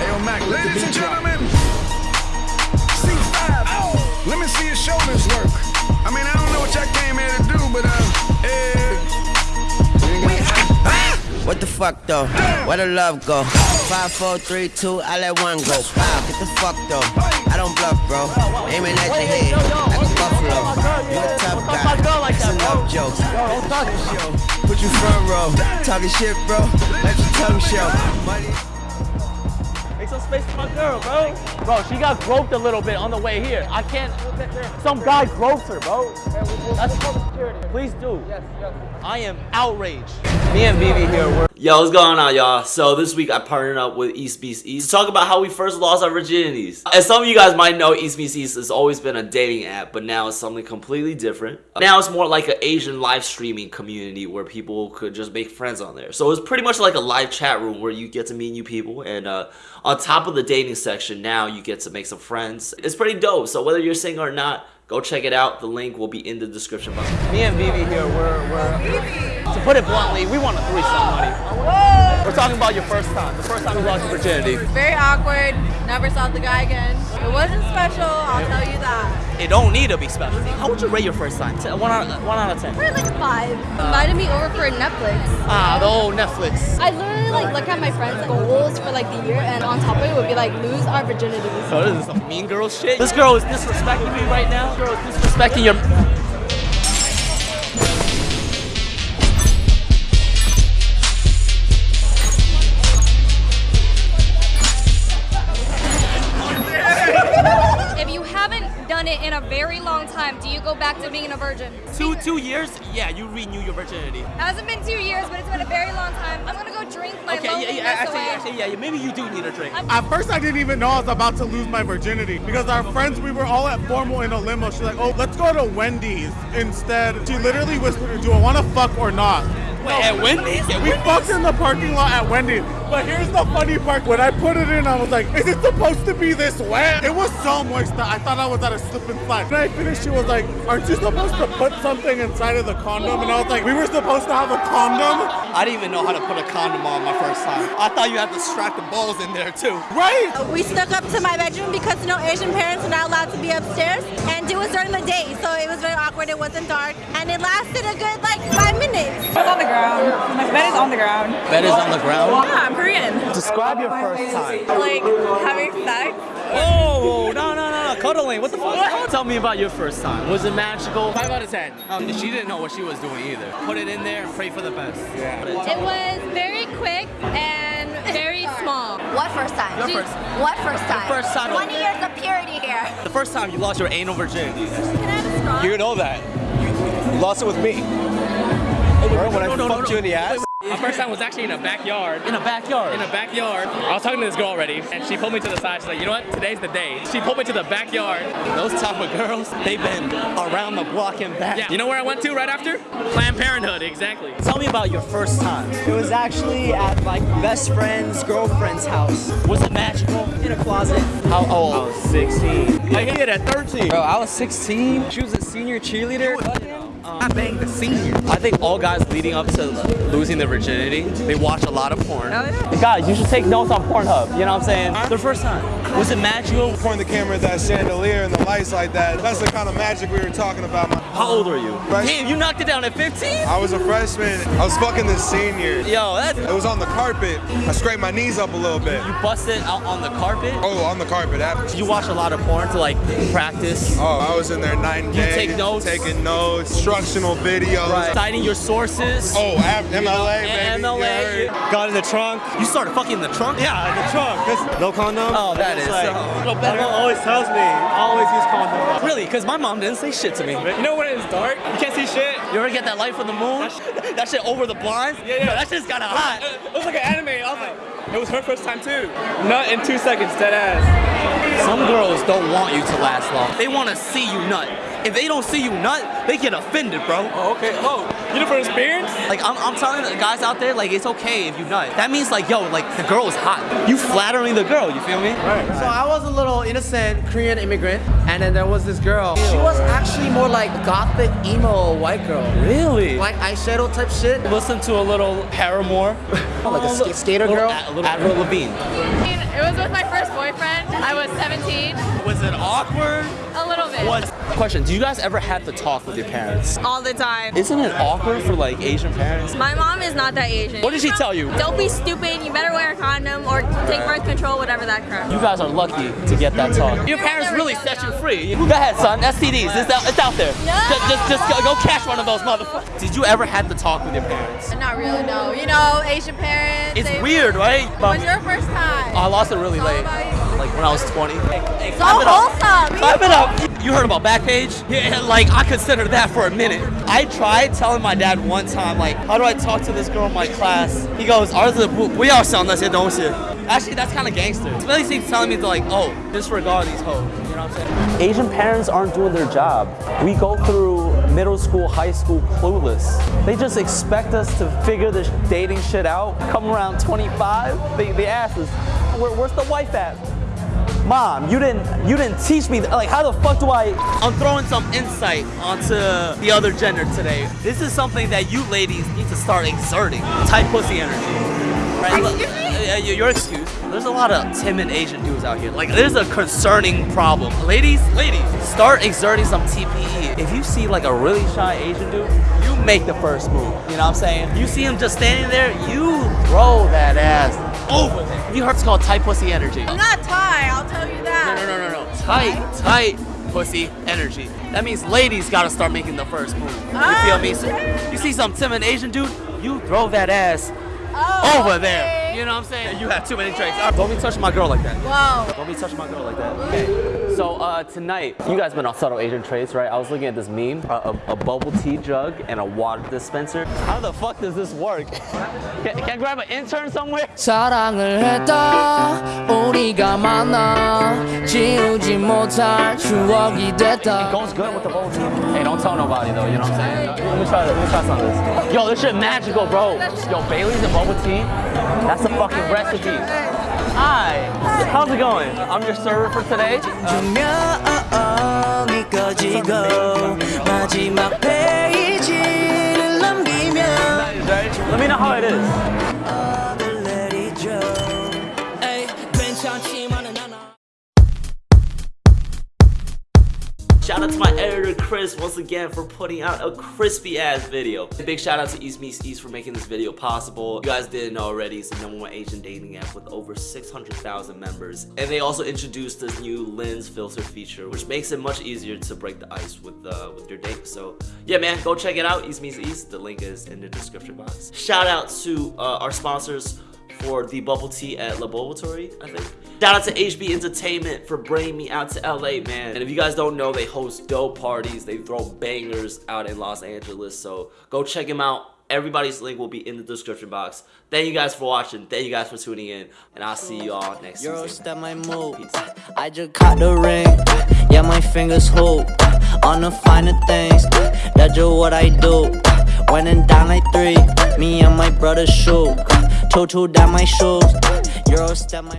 Hey, yo, Mac, ladies and gentlemen, C5. Let me see your shoulders work. I mean, I don't know what y'all came here to do, but uh, eh. What the fuck though? Where the love go? Five, four, three, two, I let one go. Wow, get the fuck though. I don't bluff, bro. Aiming at your head like a buffalo. You a tough guy. It's a love joke. Show. Put you front row. Talking shit, bro. Let your tongue show. Money. Make some space for my girl, bro. Bro, she got groped a little bit on the way here. I can't. Some guy groped her, bro. That's. Please do. Yes, yes. I am outraged. Me and Vivi here, we're. Yo, what's going on, y'all? So this week I partnered up with East Meets East to talk about how we first lost our virginities. As some of you guys might know, East Meets East has always been a dating app, but now it's something completely different. Now it's more like an Asian live streaming community where people could just make friends on there. So it's pretty much like a live chat room where you get to meet new people, and uh, on top of the dating section, now you get to make some friends. It's pretty dope. So whether you're single or not, go check it out. The link will be in the description box. Me and Vivi here, we're. we're to put it bluntly, we want to threesome, somebody. We're talking about your first time, the first time you lost your virginity. Very awkward. Never saw the guy again. It wasn't special, I'll tell you that. It don't need to be special. How would you rate your first time? Ten- One out, one out of ten. Probably like five. Invited me over for Netflix. Ah, the old Netflix. I literally like look at my friends' goals for like the year, and on top of it would be like lose our virginity. Oh, this is some mean girl shit. This girl is disrespecting me right now. This girl is disrespecting your. To being a virgin? Two two years? Yeah, you renew your virginity. It hasn't been two years, but it's been a very long time. I'm gonna go drink my Okay, yeah, loneliness yeah, actually, away. actually, yeah, yeah, maybe you do need a drink. At first, I didn't even know I was about to lose my virginity because our friends, we were all at formal in a limo. She's like, "Oh, let's go to Wendy's instead." She literally whispered, "Do I want to fuck or not?" Wait, at Wendy's? At We Wendy's? fucked in the parking lot at Wendy's. But here's the funny part. When I put it in, I was like, is it supposed to be this wet? It was so moist that I thought I was at a slip and slide. When I finished, she was like, aren't you supposed to put something inside of the condom? And I was like, we were supposed to have a condom? I didn't even know how to put a condom on my first time. I thought you had to strap the balls in there too. Right? Uh, we snuck up to my bedroom because you know Asian parents are not allowed to be upstairs, and it was during the day, so it was very awkward. It wasn't dark, and it lasted a good like five minutes. It's on the ground. My bed is on the ground. Bed is on the ground. Yeah, I'm Korean. Describe your first time. Like having sex. Oh, no, no, no, no, cuddling. What the fuck? Tell me about your first time. Was it magical? Five out of ten. Um, she didn't know what she was doing either. Put it in there and pray for the best. Yeah. It was very quick and very small. What first time? Your first. What first time? Your first time. 20 years of purity here. The first time you lost your anal virginity. Can I have a straw? You know that. You lost it with me. Remember when I No, no, no, fucked no. you in the ass? My first time was actually in a backyard. In a backyard. In a backyard. I was talking to this girl already, and she pulled me to the side. She's like, you know what? Today's the day. She pulled me to the backyard. Those type of girls, they've been around the block and back. Yeah. You know where I went to right after? Planned Parenthood, exactly. Tell me about your first time. It was actually at my best friend's girlfriend's house Was it magical? in a closet. How old? I was 16. I hit it at 13. Bro, I was 16. She was a senior cheerleader. I banged the senior. I think all guys leading up to losing their virginity, they watch a lot of porn. Oh, guys, you should take notes on Pornhub. You know what I'm saying? Their first time. Was it magical? Point the camera at that chandelier and the lights like that. That's the kind of magic we were talking about. How old are you? Fresh- Damn, you knocked it down at 15? I was a freshman. I was fucking the senior. Yo, that's It was on the carpet. I scraped my knees up a little bit. you busted out on the carpet. Oh, on the carpet. After. You watch a lot of porn to like practice. Oh, I was in there night and You day. take notes? Taking notes, instructional videos. Right. Citing your sources. Oh, af- MLA, baby. MLA. Yeah. Got in the trunk. You started fucking in the trunk? Yeah, in the trunk. That's no condom. Oh, that It's is like, so- My mom always tells me, always use condom. Really? Because my mom didn't say shit to me. You know when it's dark? You can't see shit. You ever get that light from the moon? That shit, that shit over the blinds? Yeah, yeah. Yo, that shit's kinda hot. It was like an anime. I was like, it was her first time too. Nut in two seconds, dead ass. Some girls don't want you to last long. They want to see you nut. If they don't see you nut, they get offended, bro. Oh, okay. Oh, you know from experience? Like I'm, I'm telling the guys out there, like it's okay if you nut. That means like, yo, like the girl is hot. You flattering the girl. You feel me? Right. So I was a little innocent Korean immigrant, and then there was this girl. She was actually more like gothic emo white girl. Really? Like eyeshadow type shit. Listen to a little Paramore. like a Oh, sk- skater little girl. A- little Avril Lavigne. It was with my first boyfriend. I was 17. Was it awkward? A What? Question: Do you guys ever have to talk with your parents? All the time. Isn't it awkward for like Asian parents? My mom is not that Asian. What did she tell you? Don't be stupid. You better wear a condom or take birth control, whatever that crap. You guys are lucky to get that talk. Your parents really set you free. Go ahead, son. STDs. It's out, it's out there. Just, just, just go, go catch one of those motherfuckers. Did you ever have to talk with your parents? Not really, no. You know, Asian parents. It's weird, right? When's your first time? Oh, I lost it really late Like when I was 20. Hey, hey, So clap it up. wholesome. Clap it up. You heard about Backpage? Yeah, like I considered that for a minute. I tried telling my dad one time, like, how do I talk to this girl in my class? He goes, 儿子不不要想那些东西. Actually, that's kind of gangster. It's basically telling me to like, oh, disregard these hoes. You know what I'm saying? Asian parents aren't doing their job. We go through middle school, high school clueless. They just expect us to figure this dating shit out. Come around 25, they, they ask us, Where, where's the wife at? Mom, you didn't you didn't teach me like how the fuck do I I'm throwing some insight onto the other gender today. This is something that you ladies need to start exerting. Tight pussy energy. Right? Look, uh, your your excuse. There's a lot of timid Asian dudes out here. Like there's a concerning problem. Ladies, ladies, start exerting some TPE. If you see like a really shy Asian dude, you make the first move. You know what I'm saying? You see him just standing there, you throw that ass over there. You heard it's called tight pussy energy. I'm not Thai, I'll tell you that. No, no, no, no, no. Tight, tight pussy energy. That means ladies gotta start making the first move. You feel me? Oh, so you see some timid Asian dude, you throw that ass Oh, over there. You know what I'm saying? You have too many drinks. All right, Don't be touching my girl like that. Whoa. Don't be touching my girl like that. Okay. So uh, tonight, you guys been on subtle Asian traits, right? I was looking at this meme, a, a, a bubble tea jug and a water dispenser. How the fuck does this work? can, can I grab an intern somewhere? 사랑을 했다 우리가 만나 지우지 못할 추억이 됐다 It goes good with the bubble tea. Hey, don't tell nobody though, you know what I'm saying? Let me try, this. let me try some of this. Yo, this shit magical, bro. Yo, Bailey's and bubble tea, that's a fucking recipe. Hi, how's it going? I'm your server for today. Let me know how it is. Chris once again for putting out a crispy ass video. A big shout out to East Meets East for making this video possible. You guys didn't already, it's the number one Asian dating app with over 600,000 members. And they also introduced this new lens filter feature, which makes it much easier to break the ice with uh, with your date. So yeah, man, go check it out. East Meets East. The link is in the description box. Shout out to uh, our sponsors for the bubble tea at Laboratory, I think. Shout out to HB Entertainment for bringing me out to LA, man. And if you guys don't know, they host dope parties. They throw bangers out in Los Angeles. So go check them out. Everybody's link will be in the description box. Thank you guys for watching. Thank you guys for tuning in. And I'll see you all next Euro Tuesday. step my move. I just caught the ring. Yeah, my fingers hoop on the finer things. That's just what I do. When and down like three, me and my brother shoot. Two down my shoes. Euro step my.